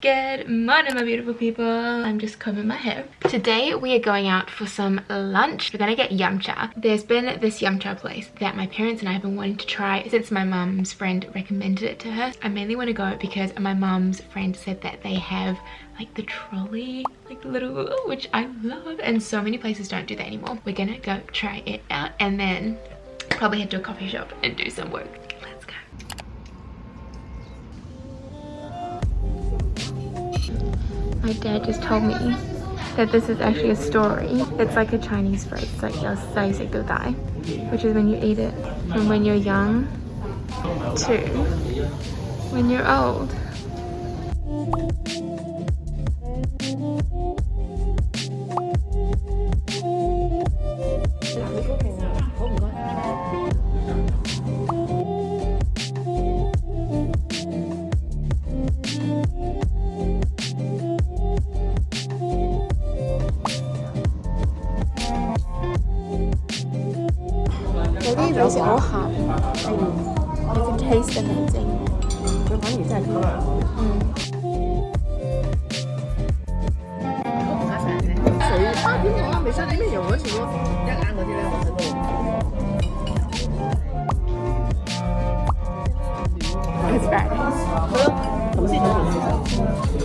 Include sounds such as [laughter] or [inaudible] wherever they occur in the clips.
Good morning my beautiful people. I'm just combing my hair. Today we are going out for some lunch. We're gonna get yum cha. There's been this yum cha place that my parents and I have been wanting to try since my mum's friend recommended it to her. I mainly want to go because my mum's friend said that they have like the trolley like the little which I love and so many places don't do that anymore. We're gonna go try it out and then probably head to a coffee shop and do some work. My dad just told me that this is actually a story. It's like a Chinese phrase. Like your sai to die, which is when you eat it from when you're young to when you're old. taste amazing. 佢反而真系吸嗯。水花点讲啊？未使点样用嗰时咯，一眼嗰啲咧，我食到。It's bad. 好咯，头先嗰条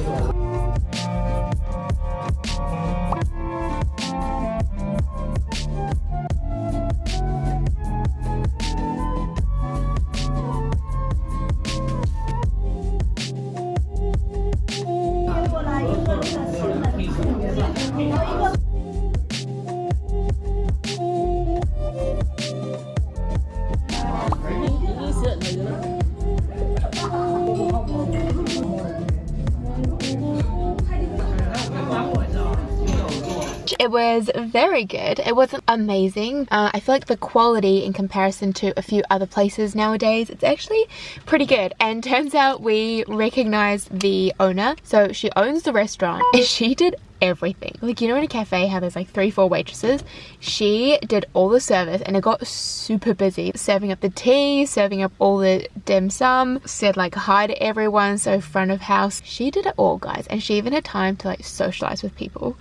It was very good. It wasn't amazing. Uh, i feel like the quality in comparison to a few other places nowadays it's actually pretty good. And [laughs] turns out we recognized the owner. So she owns the restaurant. And [laughs] she did everything. Like you know in a cafe how there's like three four waitresses? She did all the service and it got super busy. Serving up the tea serving up all the dim sum said like hi to everyone so front of house. She did it all guys. And she even had time to like socialize with people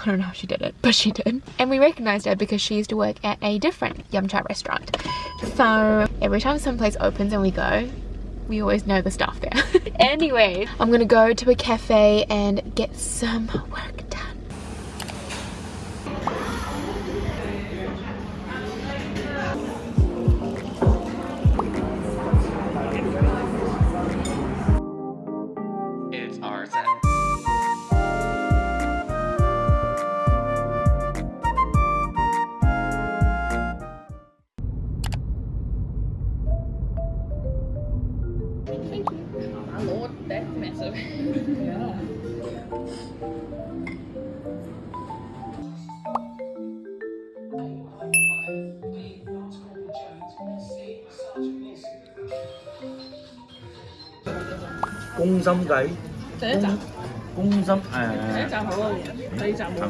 I don't know how she did it, but she did. And we recognized her because she used to work at a different Yum Cha restaurant. So every time some place opens and we go, we always know the staff there. [laughs] anyway, I'm gonna go to a cafe and get some work được cung dâm gấy thế cung, cung dâm à. Thế chào mọi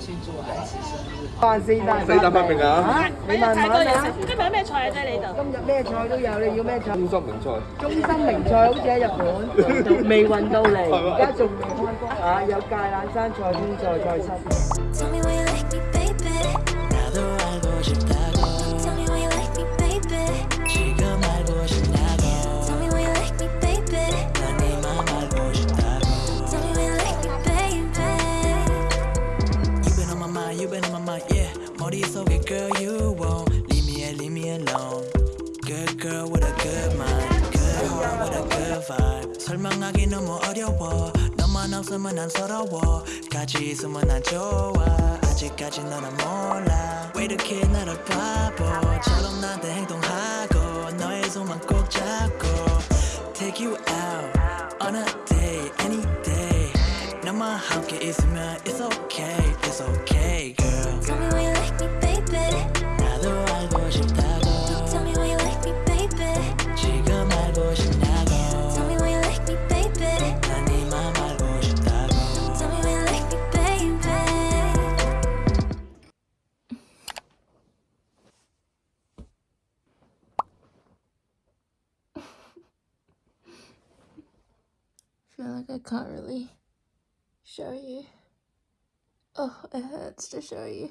好多嘢，第二站冇。哇！四大四大發明啊！你慢慢啦！今日有咩菜啊？啫你度？今日咩菜都有，你要咩菜？中心名菜。中心名菜好似喺日本，[laughs] 未運到嚟，而家仲未開工啊！有芥蘭生菜、空菜、菜心。 같이 있으면 난 좋아 아직까지 너는 몰라. 왜 이렇게 나를 바보 like I can't really show you. Oh, it hurts to show you.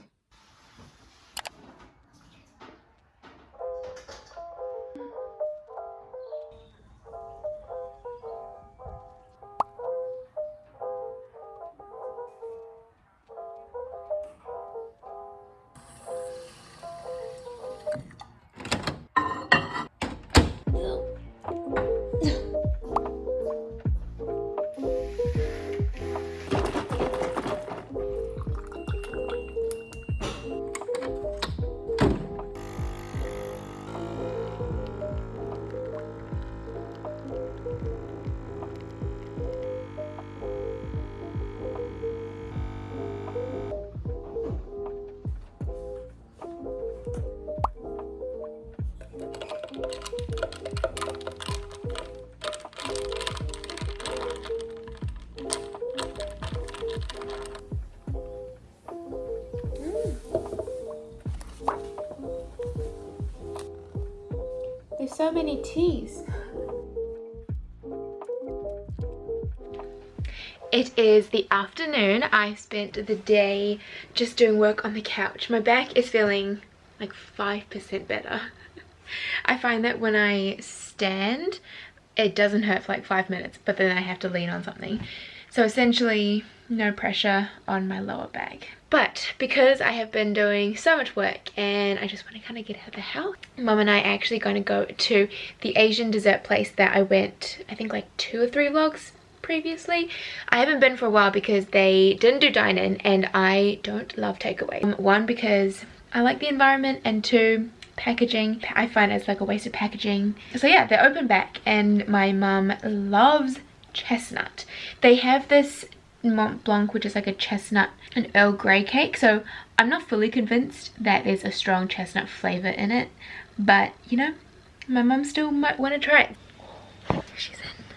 So many teas. It is the afternoon. I spent the day just doing work on the couch. My back is feeling like 5% better. I find that when I stand, it doesn't hurt for like five minutes, but then I have to lean on something. So essentially, no pressure on my lower back. But because I have been doing so much work and I just want to kind of get out of the house, mum and I are actually going to go to the Asian dessert place that I went, I think like two or three vlogs previously. I haven't been for a while because they didn't do dine-in and I don't love takeaway. Um, one, because I like the environment and two, packaging. I find it's like a waste of packaging. So yeah, they're open back and my mum loves chestnut. They have this Mont Blanc, which is like a chestnut and Earl Grey cake. So I'm not fully convinced that there's a strong chestnut flavor in it. But, you know, my mum still might want to try it. She's in.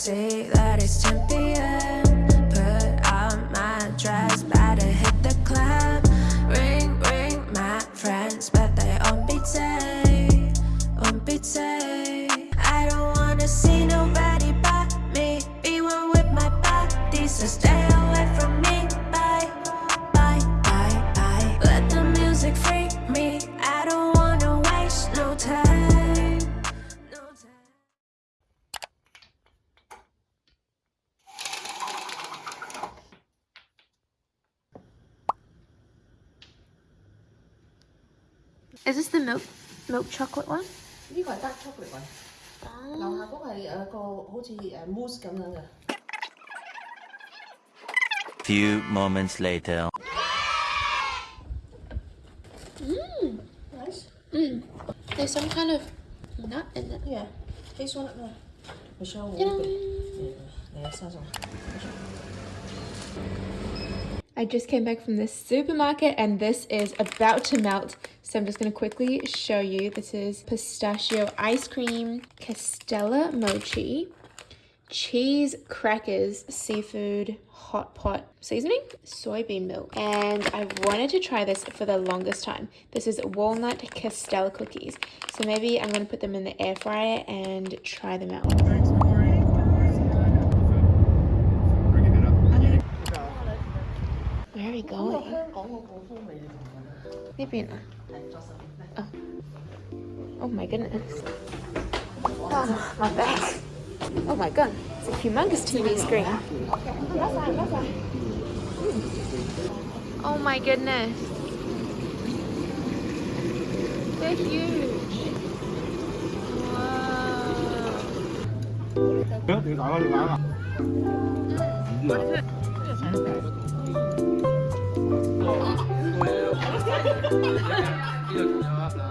See that it's 10 p.m. Is this the milk milk chocolate one? 呢个系 dark chocolate 云，楼下嗰个系诶个好似诶 mousse 咁样嘅。 Few moments later. Nice. There's some kind of nut in it. Yeah. Hazelnut 啊，Michelle 我 Yeah. 嚟啊，生咗。 I just came back from the supermarket and this is about to melt. So I'm just going to quickly show you. This is pistachio ice cream, Castella mochi, cheese crackers, seafood hot pot seasoning, soybean milk. And I wanted to try this for the longest time. This is walnut Castella cookies. So maybe I'm going to put them in the air fryer and try them out. 係講嚟。香港個普通味同緊。呢邊啊？係 oh. oh my goodness. Oh, my back. Oh my god. It's a humongous TV screen. Oh my goodness. They're huge. Wow. 嗯，我的是。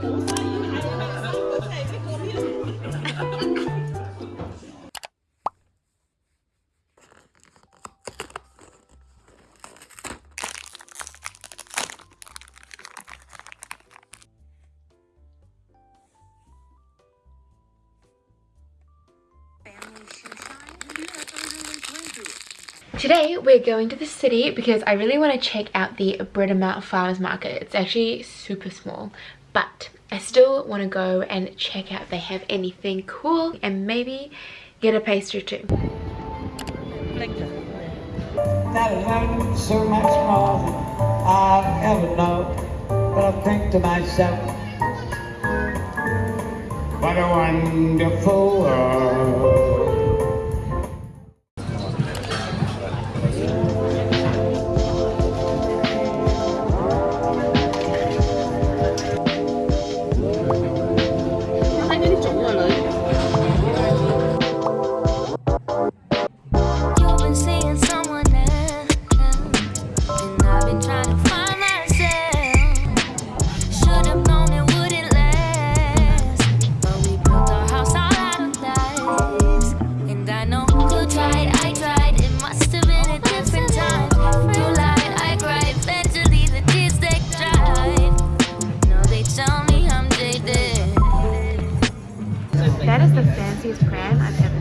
どうしたらいいの? Today we're going to the city because I really want to check out the Britomart Farmers Market. It's actually super small, but I still want to go and check out if they have anything cool and maybe get a pastry too. that learned so much more than I ever know. But I think to myself, what a wonderful world. That is the fanciest pram I've ever